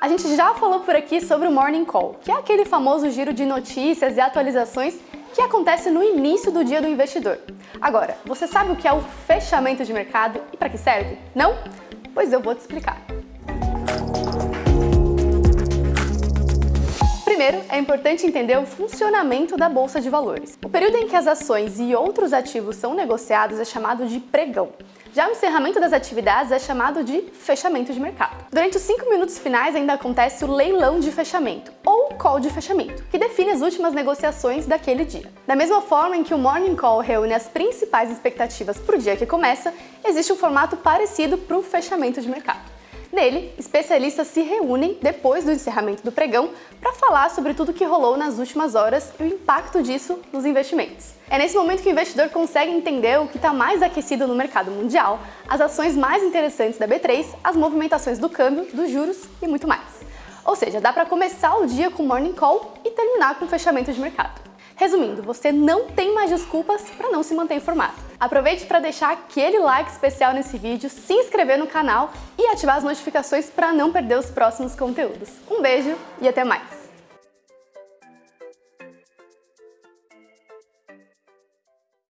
A gente já falou por aqui sobre o Morning Call, que é aquele famoso giro de notícias e atualizações que acontece no início do dia do investidor. Agora, você sabe o que é o fechamento de mercado e para que serve? Não? Pois eu vou te explicar. Primeiro, é importante entender o funcionamento da Bolsa de Valores. O período em que as ações e outros ativos são negociados é chamado de pregão. Já o encerramento das atividades é chamado de fechamento de mercado. Durante os 5 minutos finais ainda acontece o leilão de fechamento, ou call de fechamento, que define as últimas negociações daquele dia. Da mesma forma em que o morning call reúne as principais expectativas para o dia que começa, existe um formato parecido para o fechamento de mercado. Nele, especialistas se reúnem depois do encerramento do pregão para falar sobre tudo que rolou nas últimas horas e o impacto disso nos investimentos. É nesse momento que o investidor consegue entender o que está mais aquecido no mercado mundial, as ações mais interessantes da B3, as movimentações do câmbio, dos juros e muito mais. Ou seja, dá para começar o dia com morning call e terminar com fechamento de mercado. Resumindo, você não tem mais desculpas para não se manter informado. Aproveite para deixar aquele like especial nesse vídeo, se inscrever no canal e ativar as notificações para não perder os próximos conteúdos. Um beijo e até mais!